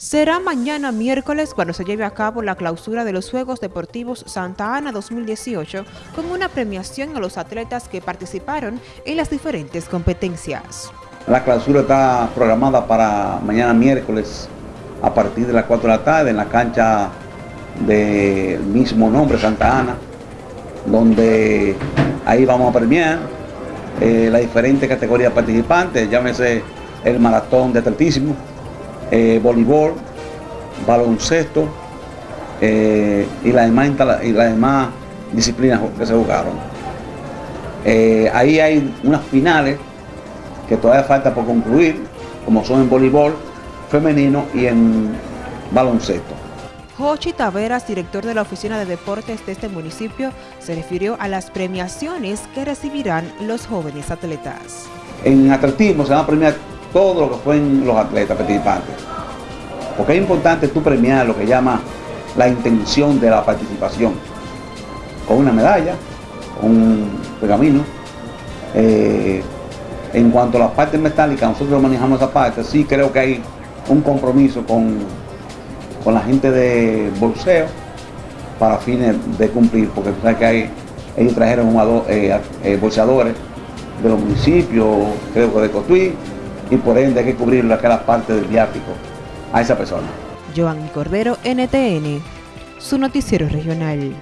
Será mañana miércoles cuando se lleve a cabo la clausura de los Juegos Deportivos Santa Ana 2018 con una premiación a los atletas que participaron en las diferentes competencias. La clausura está programada para mañana miércoles a partir de las 4 de la tarde en la cancha del mismo nombre Santa Ana, donde ahí vamos a premiar eh, las diferentes categorías participantes, llámese el maratón de atletismo, eh, voleibol, baloncesto eh, y, las demás, y las demás disciplinas que se jugaron. Eh, ahí hay unas finales que todavía falta por concluir, como son en voleibol femenino y en baloncesto. Jochi Taveras, director de la Oficina de Deportes de este municipio, se refirió a las premiaciones que recibirán los jóvenes atletas. En atletismo se van a premiar todo lo que fueron los atletas participantes. Porque es importante tú premiar lo que llama la intención de la participación. Con una medalla, un pergamino. Eh, en cuanto a las partes metálicas, nosotros manejamos esa parte, sí creo que hay un compromiso con, con la gente de bolseo para fines de cumplir, porque tú sabes que hay, ellos trajeron eh, eh, bolseadores de los municipios, creo que de Cotuí, y por ende hay que cubrir aquella parte del viático a esa persona. Joan Cordero, NTN, su noticiero regional.